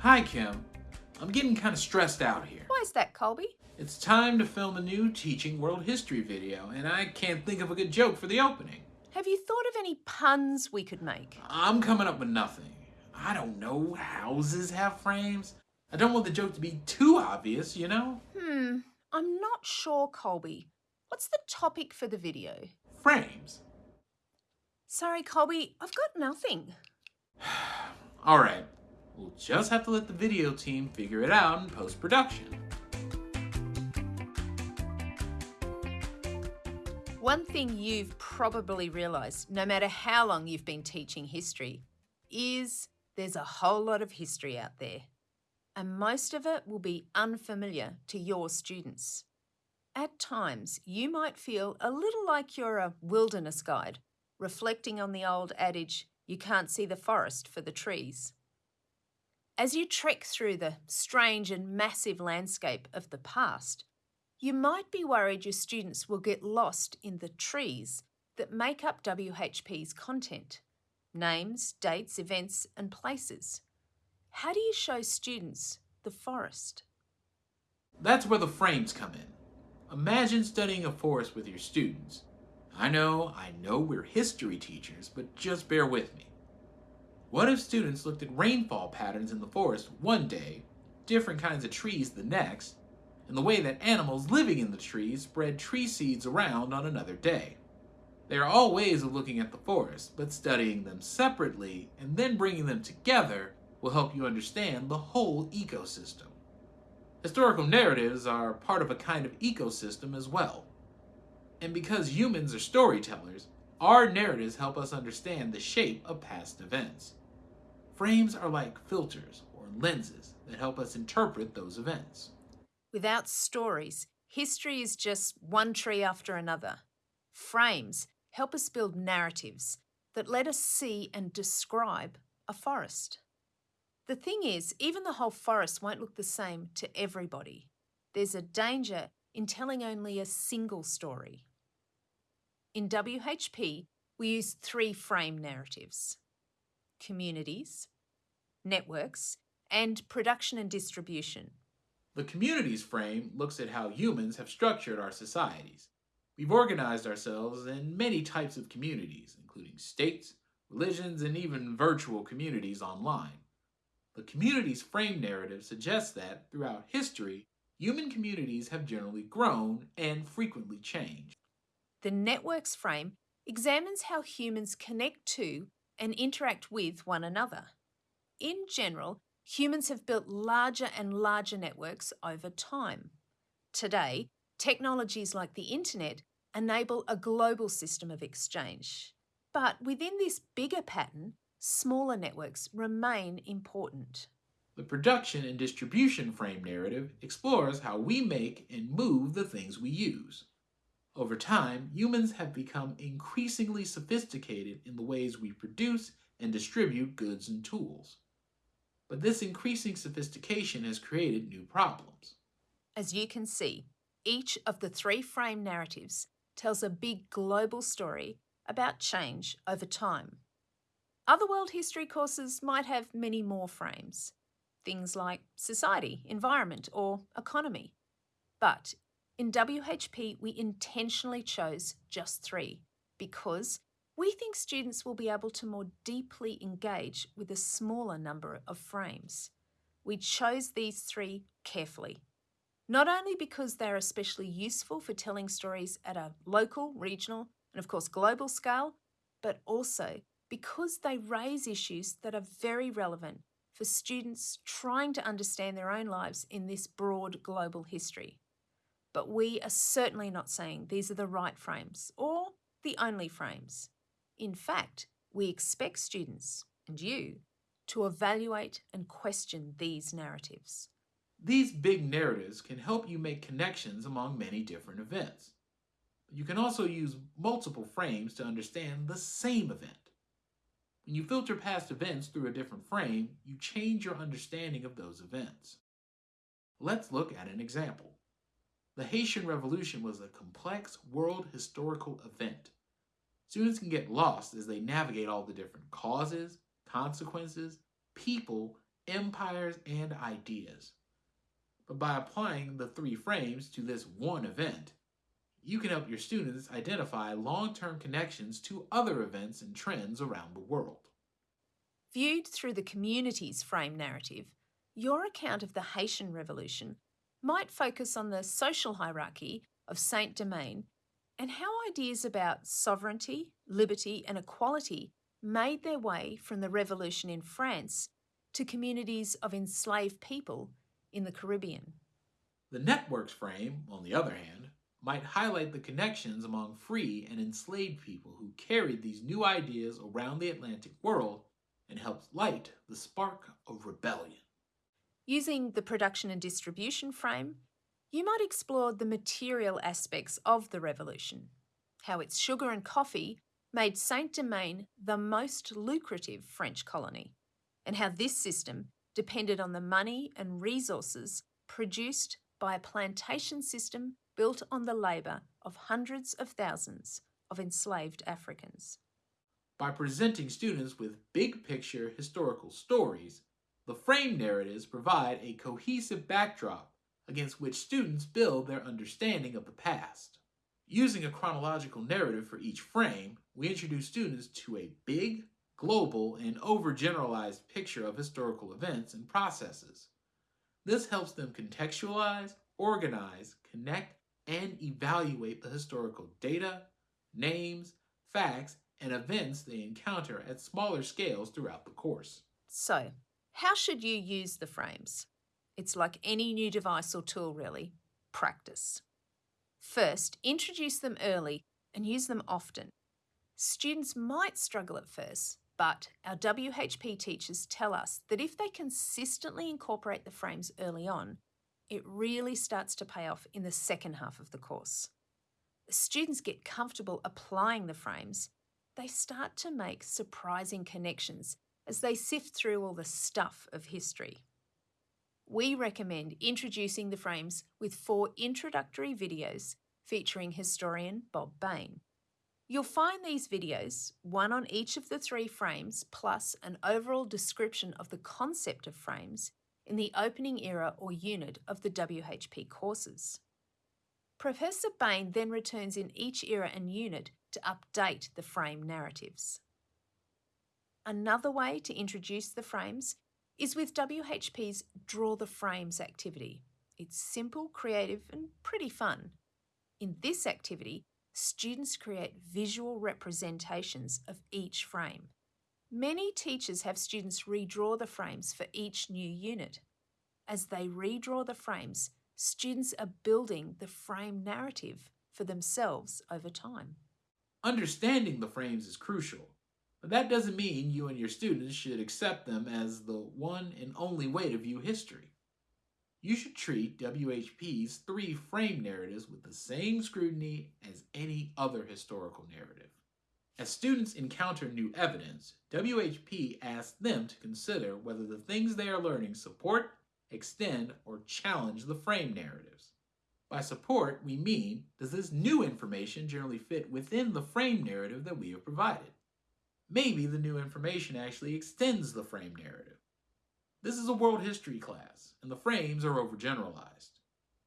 Hi, Kim. I'm getting kind of stressed out here. Why is that, Colby? It's time to film a new Teaching World History video, and I can't think of a good joke for the opening. Have you thought of any puns we could make? I'm coming up with nothing. I don't know, houses have frames? I don't want the joke to be too obvious, you know? Hmm, I'm not sure, Colby. What's the topic for the video? Frames. Sorry, Colby, I've got nothing. Alright, we'll just have to let the video team figure it out in post-production. One thing you've probably realised, no matter how long you've been teaching history, is there's a whole lot of history out there. And most of it will be unfamiliar to your students. At times, you might feel a little like you're a wilderness guide, reflecting on the old adage, you can't see the forest for the trees. As you trek through the strange and massive landscape of the past, you might be worried your students will get lost in the trees that make up WHP's content names, dates, events, and places. How do you show students the forest? That's where the frames come in. Imagine studying a forest with your students. I know, I know we're history teachers, but just bear with me. What if students looked at rainfall patterns in the forest one day, different kinds of trees the next, and the way that animals living in the trees spread tree seeds around on another day? They are all ways of looking at the forest, but studying them separately and then bringing them together will help you understand the whole ecosystem. Historical narratives are part of a kind of ecosystem as well. And because humans are storytellers, our narratives help us understand the shape of past events. Frames are like filters or lenses that help us interpret those events. Without stories, history is just one tree after another. Frames help us build narratives that let us see and describe a forest. The thing is, even the whole forest won't look the same to everybody. There's a danger in telling only a single story. In WHP, we use three frame narratives communities, networks, and production and distribution. The communities frame looks at how humans have structured our societies. We've organized ourselves in many types of communities, including states, religions, and even virtual communities online. The communities frame narrative suggests that, throughout history, human communities have generally grown and frequently changed. The networks frame examines how humans connect to and interact with one another. In general, humans have built larger and larger networks over time. Today, technologies like the internet enable a global system of exchange. But within this bigger pattern, smaller networks remain important. The production and distribution frame narrative explores how we make and move the things we use. Over time, humans have become increasingly sophisticated in the ways we produce and distribute goods and tools. But this increasing sophistication has created new problems. As you can see, each of the three frame narratives tells a big global story about change over time. Other world history courses might have many more frames, things like society, environment, or economy. But in WHP, we intentionally chose just three because we think students will be able to more deeply engage with a smaller number of frames. We chose these three carefully not only because they're especially useful for telling stories at a local, regional, and of course global scale, but also because they raise issues that are very relevant for students trying to understand their own lives in this broad global history. But we are certainly not saying these are the right frames or the only frames. In fact, we expect students, and you, to evaluate and question these narratives. These big narratives can help you make connections among many different events. You can also use multiple frames to understand the same event. When you filter past events through a different frame, you change your understanding of those events. Let's look at an example. The Haitian Revolution was a complex world historical event. Students can get lost as they navigate all the different causes, consequences, people, empires, and ideas. But by applying the three frames to this one event, you can help your students identify long-term connections to other events and trends around the world. Viewed through the community's frame narrative, your account of the Haitian Revolution might focus on the social hierarchy of Saint Domingue and how ideas about sovereignty, liberty, and equality made their way from the revolution in France to communities of enslaved people in the Caribbean. The network's frame, on the other hand, might highlight the connections among free and enslaved people who carried these new ideas around the Atlantic world and helped light the spark of rebellion. Using the production and distribution frame, you might explore the material aspects of the revolution, how its sugar and coffee made Saint Domingue the most lucrative French colony, and how this system depended on the money and resources produced by a plantation system built on the labour of hundreds of thousands of enslaved Africans. By presenting students with big picture historical stories, the frame narratives provide a cohesive backdrop against which students build their understanding of the past. Using a chronological narrative for each frame, we introduce students to a big, global, and overgeneralized picture of historical events and processes. This helps them contextualize, organize, connect, and evaluate the historical data, names, facts, and events they encounter at smaller scales throughout the course. So, how should you use the frames? It's like any new device or tool, really. Practice. First, introduce them early and use them often. Students might struggle at first, but our WHP teachers tell us that if they consistently incorporate the frames early on, it really starts to pay off in the second half of the course. Students get comfortable applying the frames, they start to make surprising connections as they sift through all the stuff of history we recommend introducing the frames with four introductory videos featuring historian Bob Bain. You'll find these videos, one on each of the three frames, plus an overall description of the concept of frames, in the opening era or unit of the WHP courses. Professor Bain then returns in each era and unit to update the frame narratives. Another way to introduce the frames is with WHP's Draw the Frames activity. It's simple, creative, and pretty fun. In this activity, students create visual representations of each frame. Many teachers have students redraw the frames for each new unit. As they redraw the frames, students are building the frame narrative for themselves over time. Understanding the frames is crucial but that doesn't mean you and your students should accept them as the one and only way to view history. You should treat WHP's three frame narratives with the same scrutiny as any other historical narrative. As students encounter new evidence, WHP asks them to consider whether the things they are learning support, extend, or challenge the frame narratives. By support, we mean, does this new information generally fit within the frame narrative that we have provided? Maybe the new information actually extends the frame narrative. This is a world history class, and the frames are overgeneralized.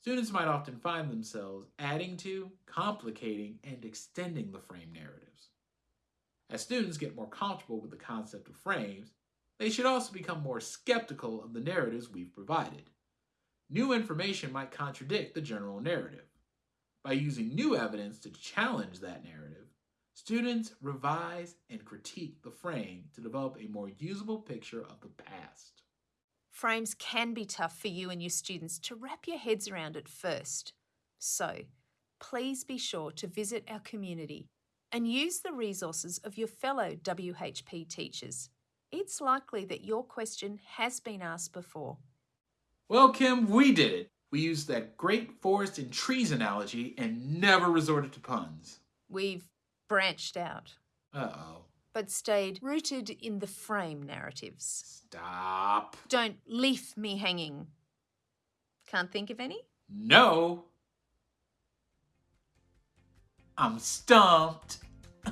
Students might often find themselves adding to, complicating, and extending the frame narratives. As students get more comfortable with the concept of frames, they should also become more skeptical of the narratives we've provided. New information might contradict the general narrative. By using new evidence to challenge that narrative, Students revise and critique the frame to develop a more usable picture of the past. Frames can be tough for you and your students to wrap your heads around at first. So, please be sure to visit our community and use the resources of your fellow WHP teachers. It's likely that your question has been asked before. Well, Kim, we did it. We used that great forest and trees analogy and never resorted to puns. We've branched out. Uh-oh. But stayed rooted in the frame narratives. Stop. Don't leave me hanging. Can't think of any? No. I'm stumped.